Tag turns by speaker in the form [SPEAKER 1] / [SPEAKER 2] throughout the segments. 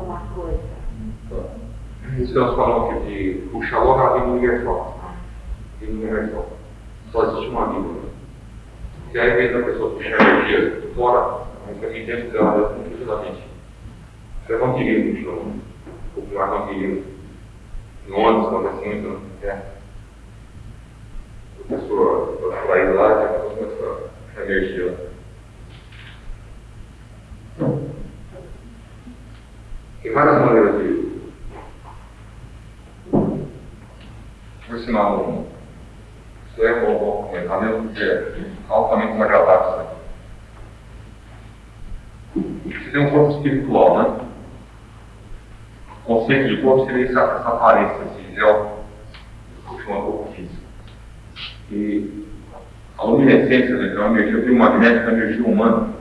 [SPEAKER 1] uma coisa.
[SPEAKER 2] Estamos falando aqui de puxar logo a vida universal. Vida universal. Só existe uma vida. Né? E aí, vez da pessoa puxar energia fora, mas aqui dentro dela, completamente. Você é vampirismo, de novo. Popular vampirismo. No ônibus, quando assim, então, é. A pessoa, a pessoa ir lá, já começa a energia Tem várias maneiras de. Por sinal, isso é um bom comentar, mesmo que é altamente desagradável. Né? Você tem um corpo espiritual, né? O conceito de corpo seria essa, essa aparência, esse gel, que chama corpo físico. E a luminescência, né, que é uma energia biomagnética, a energia humana,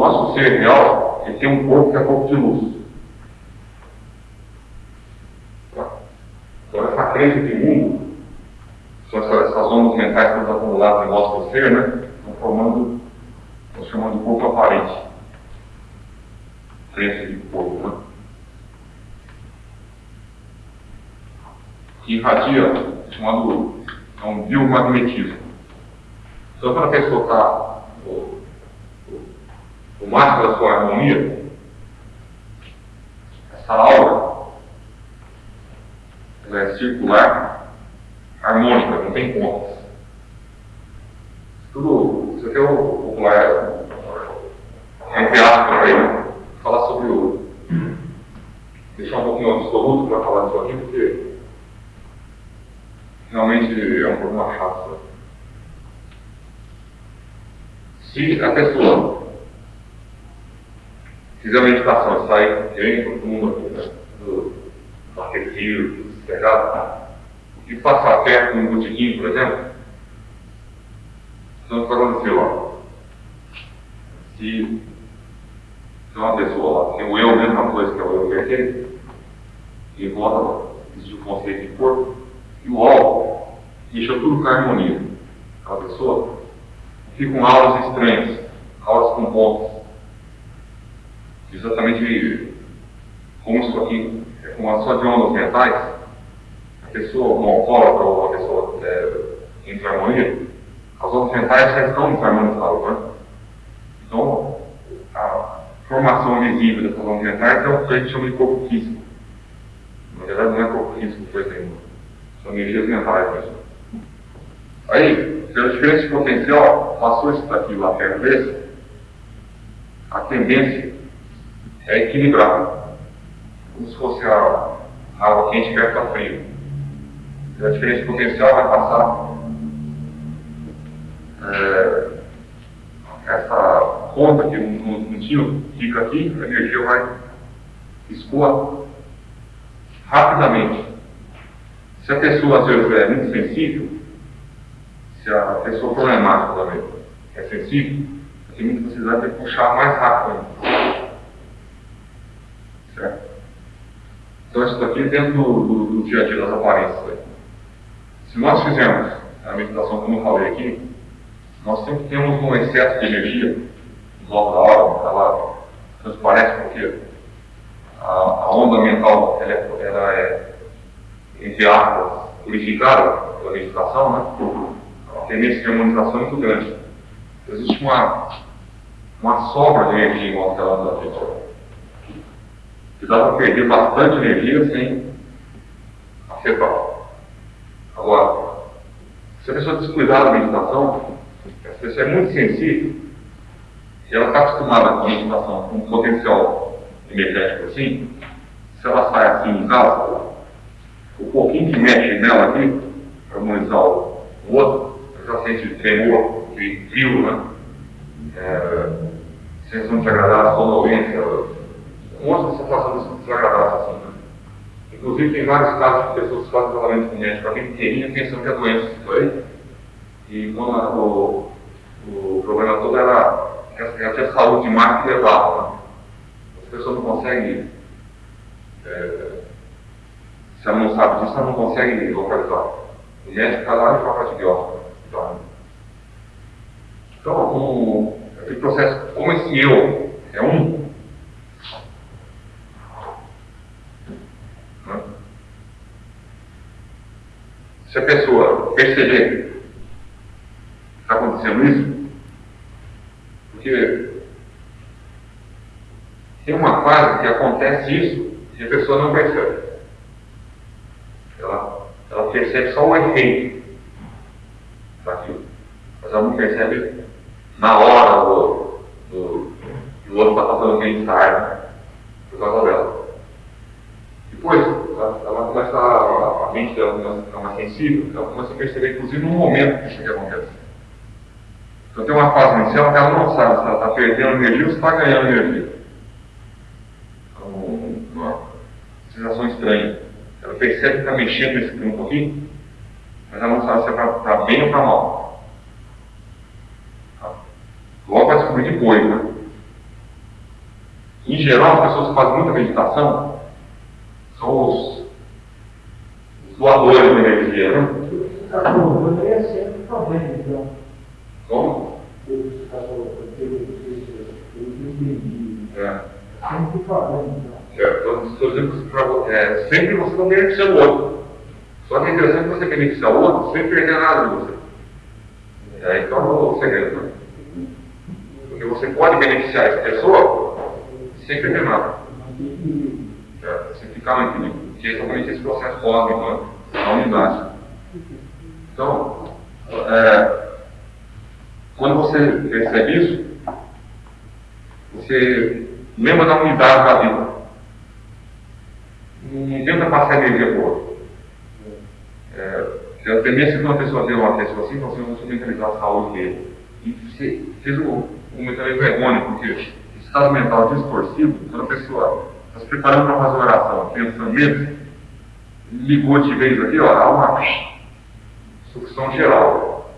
[SPEAKER 2] nosso ser real ele tem um corpo que é corpo de luz. Então, essa crença de mundo, são essas, ondas mentais estão acumuladas em nosso ser, né? Estão formando, estão chamando de corpo aparente. Crença de corpo, né? Que irradia, chamado é um biomagnetismo. Então, quando a pessoa está o máximo da sua harmonia, essa aura, ela é circular, harmônica, não tem pontas. Tudo, isso aqui é o popular, entre aspas, aí, falar sobre o. deixar um pouquinho absoluto para falar disso aqui, porque realmente é um problema chato. Se a pessoa fizer a meditação, sai de todo mundo aqui, né? do aquecido, tudo sossegado, e passar perto de um botiquim, por exemplo, então o que aconteceu lá? Se, se uma pessoa lá tem o eu, mesma coisa que é o eu perfeito, e volta existe o conceito de corpo, e o álcool deixa tudo com harmonia. Aquela pessoa fica com aulas estranhas, aulas com pontos exatamente como isso aqui é como só de ondas mentais, a pessoa, uma alcoólatra ou uma pessoa é, em harmonia, as ondas mentais já estão desarmonizadas, né? Então, a formação visível dessas ondas mentais é o que a gente chama de corpo físico. Na verdade, não é corpo físico, por exemplo. São energias mentais mesmo. Aí, pela diferença de potencial, passou isso daqui lá perto desse, a tendência é equilibrado, como se fosse a água quente perto da frio. A diferença potencial vai passar é, essa conta que no tio fica aqui, a energia vai escoar rapidamente. Se a pessoa às vezes é muito sensível, se a pessoa problemática também é sensível, tem muita necessidade de puxar mais rápido ainda. Certo? Então, isso daqui dentro do, do, do, dia a dia das aparências. Aí. Se nós fizermos a meditação, como eu falei aqui, nós sempre temos um excesso de energia em volta da hora, ela transparece porque a, a onda mental ela é, ela é, entre aspas, purificada pela meditação, né? a tendência de harmonização é muito grande. Existe uma, uma sobra de energia em volta da gente para perder bastante energia sem afetar. Agora, se a pessoa descuidar da meditação, a pessoa é muito sensível, e ela está acostumada com a meditação, com um potencial energético assim, se ela sai assim em casa, o pouquinho que mexe nela aqui, para harmonizar o outro, ela já sente tremor, frio, né? É, sensação desagradável, sonolência, mostra situação desagradável assim. Inclusive, tem vários casos de pessoas que fazem tratamento genético a vida inteirinha pensando que a doença foi. E quando a, o, o problema todo era ela tinha saúde demais que levava. Né? As pessoas não conseguem é, Se ela não sabe disso, ela não consegue localizar. O médico está lá e de biópsia. Então, o, aquele processo, como esse eu é um, a pessoa perceber que está acontecendo isso, porque tem uma fase que acontece isso e a pessoa não percebe. Ela, ela percebe só o efeito daquilo. Mas ela não percebe na hora do, do, do outro está passando aquele estar por causa dela. Depois, ela, ela começa a, a mente dela sensível, ela começa a perceber, inclusive, no momento que isso aqui acontece. Então tem uma fase inicial que ela não sabe se ela está perdendo energia ou se está ganhando energia. Então, uma sensação estranha. Ela percebe que está mexendo nesse campo aqui, mas ela não sabe se é para bem ou para mal. Logo vai descobrir depois, né? Em geral, as pessoas que fazem muita meditação são os doadores de energia, né? Como? É. É, é, sempre você não beneficia o outro. Só que é interessante você beneficiar o outro sem perder nada de você. É, então, o segredo. Né? Porque você pode beneficiar essa pessoa sem perder nada. É, sem ficar no equilíbrio. Que é exatamente esse processo cósmico, né? a unidade. Então, é, quando você percebe isso, você lembra da unidade da vida. Não tenta passar energia outro. É, a tendência que uma pessoa tem uma pessoa assim, você não mentalizar a saúde dele. E você fez com muita vergonha, porque esse estado mental distorcido, quando a pessoa se preparando para fazer uma oração, pensando mesmo, ligou de vez aqui, ó, há uma sucção geral.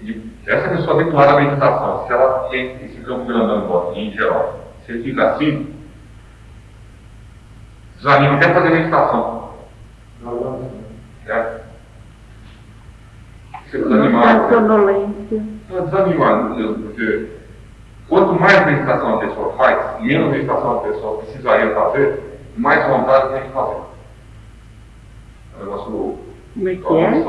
[SPEAKER 2] E essa pessoa habituada à meditação, se ela tem esse campo grandão em geral, se ele fica assim, desanima até fazer meditação. É ser desanimado. sonolência. Desanimado, Deus, porque quanto mais meditação a pessoa faz, menos meditação a pessoa precisaria fazer, mais vontade tem de fazer. É um negócio
[SPEAKER 1] Como é que é?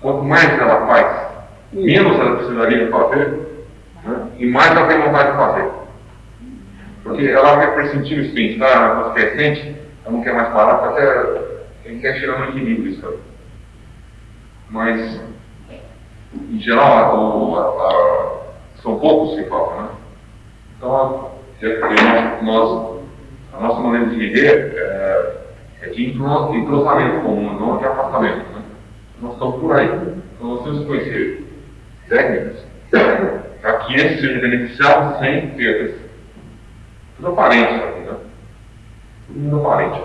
[SPEAKER 2] Quanto mais ela faz, menos ela precisaria fazer, né? e mais ela tem vontade de fazer. Porque ela vai pressentir esse bem-estar, ela crescente, ela não quer mais parar, porque até quer chegar no equilíbrio isso aí. Mas em geral, o, a, a, poucos que faltam, né? Então, nós, a nossa maneira de viver é, é de entrosamento comum, não de afastamento. Né? Nós estamos por aí. Então, nós temos que conhecer técnicas para que esses sejam beneficiados sem perdas. Tudo aparente aqui, né? Tudo aparente.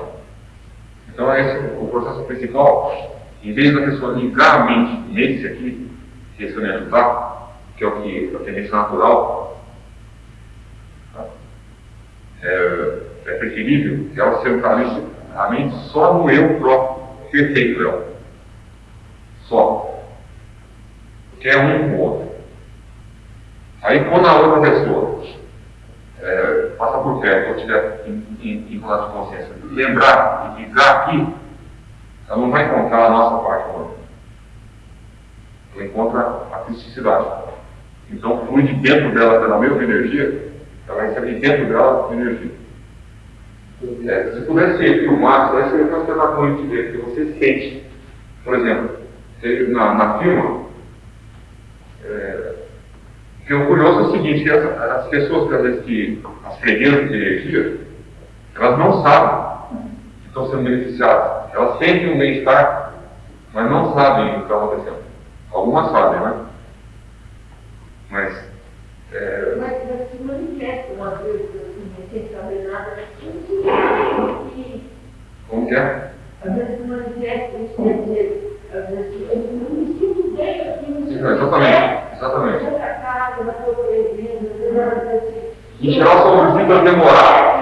[SPEAKER 2] Então, esse é o processo principal. Em vez da pessoa ligar a mente nesse aqui, questão de ajudar, que é o que a tendência natural, tá? é, é preferível que ela centralize a mente só no eu próprio, perfeito eu. Só. Que é um com o outro. Aí quando a outra pessoa é, passa por perto, ou tiver em, em, em de consciência, lembrar e ligar aqui, ela não vai encontrar a nossa parte humana ela encontra a criticidade. Então flui de dentro dela pela mesma energia, ela recebe de dentro dela energia. É, se pudesse filmar, vai ser uma espetáculo de ver, que você sente. Por exemplo, na, na firma, é, que o curioso é o seguinte, as, as pessoas que às vezes que as freguesas de energia, elas não sabem que estão sendo beneficiadas. Elas sentem um bem-estar, mas não sabem o que está acontecendo. Algumas fazem, né? Mas. É...
[SPEAKER 3] Mas, mas se manifesta uma vez assim, sem saber nada,
[SPEAKER 2] Como que é?
[SPEAKER 3] Às vezes se manifesta, isso quer dizer, às vezes eu não me sinto bem aqui no
[SPEAKER 2] seu Exatamente, exatamente.
[SPEAKER 3] Tua presença,
[SPEAKER 2] em geral são visitas demoradas.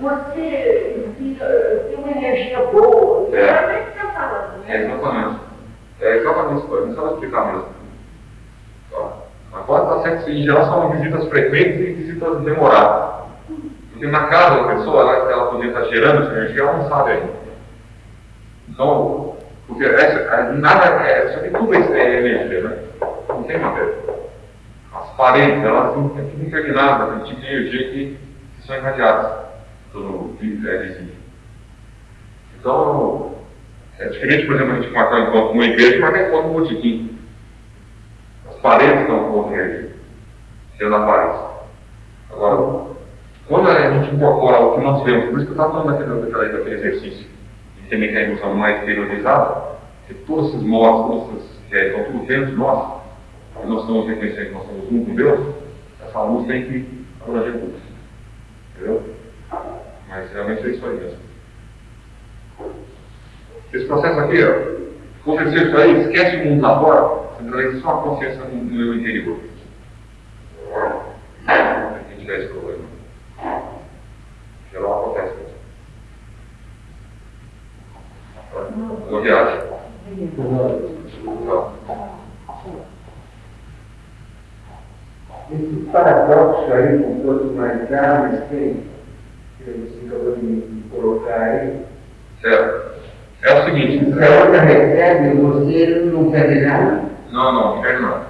[SPEAKER 3] Você tem uma energia boa.
[SPEAKER 2] É.
[SPEAKER 3] É o que está falando,
[SPEAKER 2] É,
[SPEAKER 3] né?
[SPEAKER 2] exatamente. É exatamente isso, não sabe explicar mesmo. Tá? Agora está certo, em geral são visitas frequentes e visitas demoradas. Porque na casa da pessoa, ela, ela podia estar gerando essa energia, ela não sabe ainda. Então, porque essa, nada, é, isso aqui tudo é energia, né? Não tem matéria. As paredes, elas são tudo impregnadas, tem tipo energia que, que são irradiadas pelo é, visível. Então, é diferente, por exemplo, a gente marcar um encontro numa igreja marcar um encontro no botequim. As paredes estão com energia, sendo a parede. Agora, quando a gente incorpora o que nós vemos, por isso que eu estava falando daquele, daquele, daquele exercício, de ter mecanismo mais interiorizada, que todos esses modos, todos esses, que estão tudo dentro de nós, e nós estamos reconhecendo que nós somos um com Deus, essa luz tem que abranger tudo. Entendeu? Mas realmente é isso aí mesmo. Esse processo aqui, ó, isso aí, esquece o mundo lá fora, centraliza só a consciência no meu interior.
[SPEAKER 1] Paradoxo aí, com quanto mais tem, que você acabou de colocar aí,
[SPEAKER 2] Certo. É o seguinte,
[SPEAKER 1] se a outra recebe, você não perde nada.
[SPEAKER 2] Não, não, não. Quero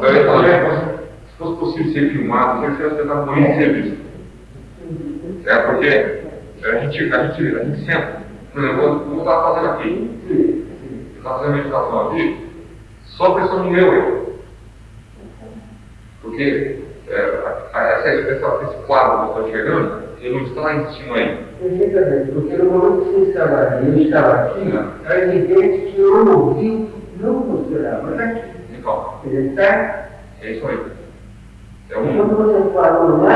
[SPEAKER 2] não. Falar, se fosse possível ser filmado, seria tentar morrer de ser visto. É porque a gente, a gente, a gente senta. Por exemplo, vou estar fazendo aqui. Está fazendo meditação aqui, só pensando no meu eu. Porque é, essa, essa, esse quadro que eu estou enxergando, ele não está lá cima ainda.
[SPEAKER 1] Perfeitamente, porque no momento que você estava ali, eu estava aqui, é evidente que eu ouvi, não funcionava, mas aqui. Ele está,
[SPEAKER 2] é isso aí. É
[SPEAKER 1] quando
[SPEAKER 2] um.
[SPEAKER 1] você falou lá,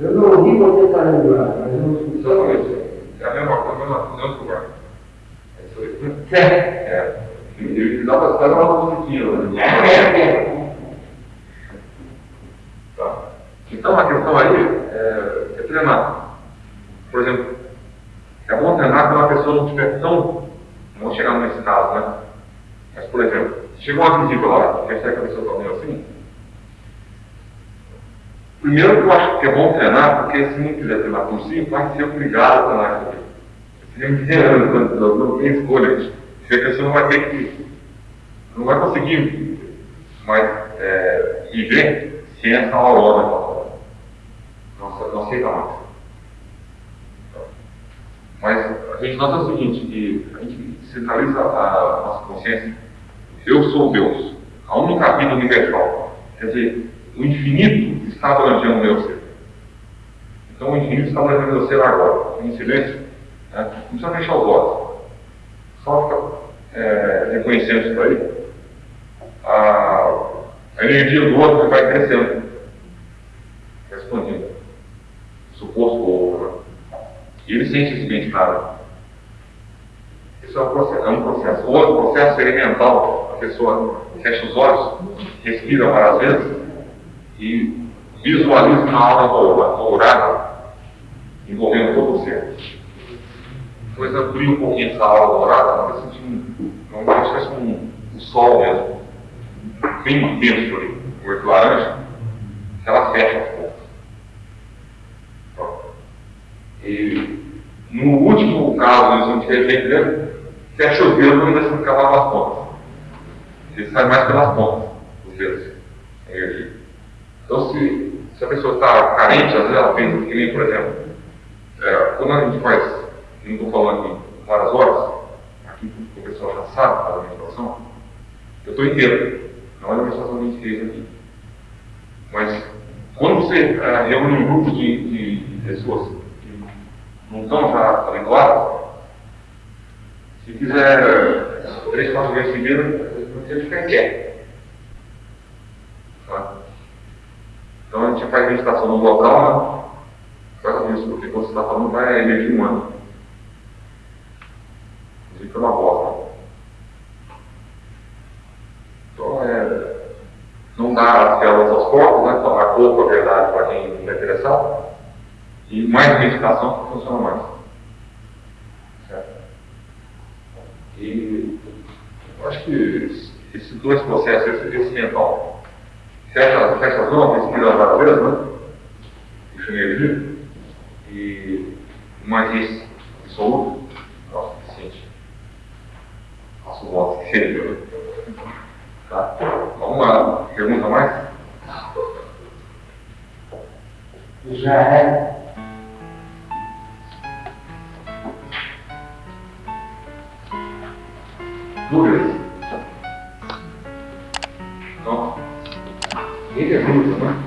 [SPEAKER 2] É.
[SPEAKER 1] eu não ouvi você falando lá, mas não
[SPEAKER 2] Exatamente. É a mesma coisa, mas não lugar. É isso aí.
[SPEAKER 1] Certo.
[SPEAKER 2] É. E- e dá pra dar uma musiquinha, né? Tá. Então a questão aí é, é treinar. Por exemplo, é bom treinar quando a pessoa não estiver tão. Não chegar nesse caso, né? Mas, por exemplo, chegou uma visita lá, que a está meio assim. Primeiro que eu acho que é bom treinar, porque se não quiser treinar por si, vai ser obrigado a treinar isso aqui. Você dizendo, não, tem escolha. Se a pessoa não vai ter que. não vai conseguir mais é, viver sem essa aurora fala. Não, não aceita mais. Mas a gente nota o seguinte, que a gente centraliza a nossa consciência. Eu sou Deus. A única vida universal. Quer dizer, o infinito está abrangendo o meu ser. Então o infinito está abrangendo o meu ser agora. Em silêncio. Né? Não precisa fechar os olhos. Só fica é, reconhecendo isso aí. A, a energia do outro vai crescendo. Vai expandindo. Suposto outro. Né? E ele sente esse bem-estar. Isso é um processo. É um processo. O outro processo seria mental. A pessoa fecha os olhos, respira várias vezes e visualiza uma aura dourada envolvendo todo o ser. Depois abrir um pouquinho essa aura dourada, vai sentir um, como se um, um sol mesmo, bem intenso ali, cor laranja, ela fecha aos poucos. E no último caso, eles não tiverem jeito dele, fecha os dedos e deixa ficar lá nas pontas. Ele sai mais pelas pontas, os a energia. Então, se, se a pessoa está carente, às vezes ela pensa que nem, por exemplo, é, quando a gente faz, não estou falando aqui várias horas, aqui o pessoal já sabe da meditação, eu estou inteiro, não é a meditação a gente fez aqui. Mas quando você é, reúne um grupo de, de, de pessoas que não estão já habituadas, se fizer três, quatro vezes seguidas, você fica quieto. Tá? Então a gente faz meditação no local, né? Faz isso, porque quando você está falando vai a energia humana. Inclusive pela voz, né? Então é. Não, dar as células aos corpos, né? Tomar corpo, a verdade, para quem está interessado. E mais meditação funciona mais. Certo? E acho que esses dois processos, esse, esse mental, fecha, fecha as mãos, respira várias vezes, né? Deixa energia. E mais esse absoluto, nossa, suficiente. Faço voto que seja. Tá? Alguma pergunta mais?
[SPEAKER 1] Já é.
[SPEAKER 2] Dúvidas? Então, ninguém pergunta, né?